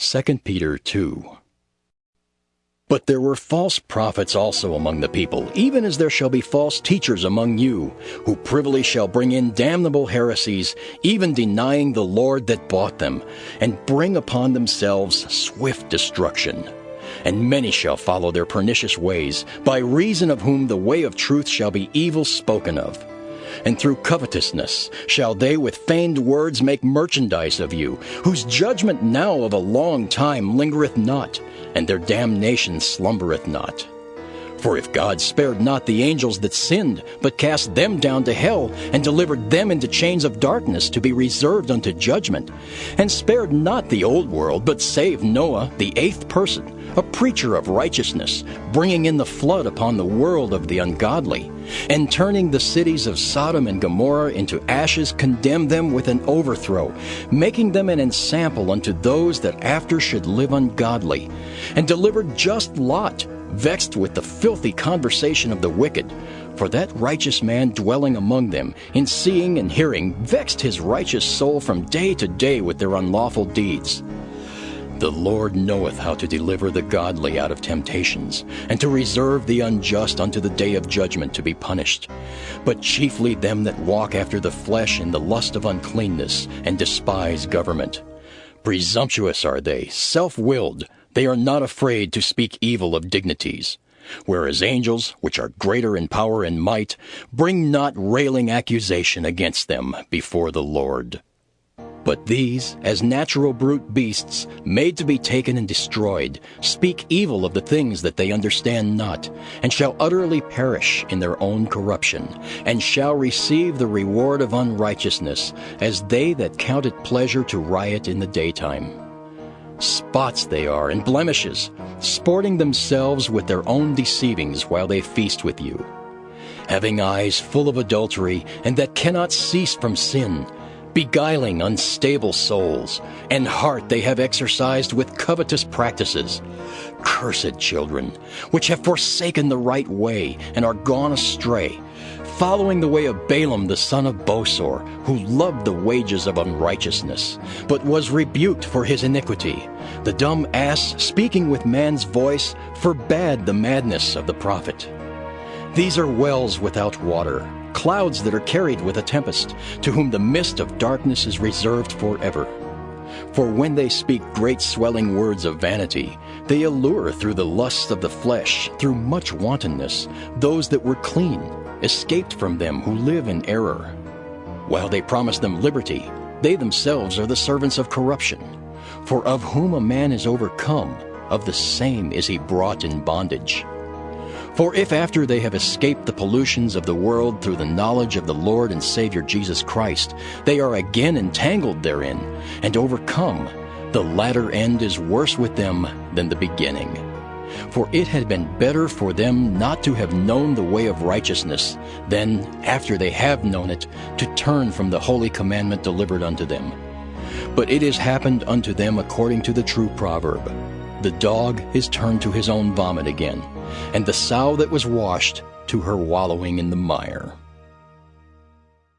2 Peter 2 But there were false prophets also among the people, even as there shall be false teachers among you, who privily shall bring in damnable heresies, even denying the Lord that bought them, and bring upon themselves swift destruction. And many shall follow their pernicious ways, by reason of whom the way of truth shall be evil spoken of and through covetousness shall they with feigned words make merchandise of you, whose judgment now of a long time lingereth not, and their damnation slumbereth not. For if God spared not the angels that sinned, but cast them down to hell, and delivered them into chains of darkness to be reserved unto judgment, and spared not the old world, but saved Noah, the eighth person, a preacher of righteousness, bringing in the flood upon the world of the ungodly, and turning the cities of Sodom and Gomorrah into ashes, condemned them with an overthrow, making them an ensample unto those that after should live ungodly, and delivered just Lot, vexed with the filthy conversation of the wicked. For that righteous man dwelling among them, in seeing and hearing, vexed his righteous soul from day to day with their unlawful deeds. The Lord knoweth how to deliver the godly out of temptations, and to reserve the unjust unto the day of judgment to be punished, but chiefly them that walk after the flesh in the lust of uncleanness, and despise government. Presumptuous are they, self-willed, they are not afraid to speak evil of dignities. Whereas angels, which are greater in power and might, bring not railing accusation against them before the Lord. But these, as natural brute beasts, made to be taken and destroyed, speak evil of the things that they understand not, and shall utterly perish in their own corruption, and shall receive the reward of unrighteousness, as they that count it pleasure to riot in the daytime. Spots they are, and blemishes, sporting themselves with their own deceivings while they feast with you. Having eyes full of adultery, and that cannot cease from sin, beguiling unstable souls, and heart they have exercised with covetous practices. Cursed children, which have forsaken the right way and are gone astray, following the way of Balaam the son of Bosor, who loved the wages of unrighteousness, but was rebuked for his iniquity. The dumb ass, speaking with man's voice, forbade the madness of the prophet. These are wells without water, clouds that are carried with a tempest, to whom the mist of darkness is reserved forever. For when they speak great swelling words of vanity, they allure through the lusts of the flesh, through much wantonness, those that were clean, escaped from them who live in error. While they promise them liberty, they themselves are the servants of corruption. For of whom a man is overcome, of the same is he brought in bondage. For if after they have escaped the pollutions of the world through the knowledge of the Lord and Savior Jesus Christ, they are again entangled therein, and overcome, the latter end is worse with them than the beginning. For it had been better for them not to have known the way of righteousness, than, after they have known it, to turn from the holy commandment delivered unto them. But it has happened unto them according to the true proverb The dog is turned to his own vomit again and the sow that was washed to her wallowing in the mire.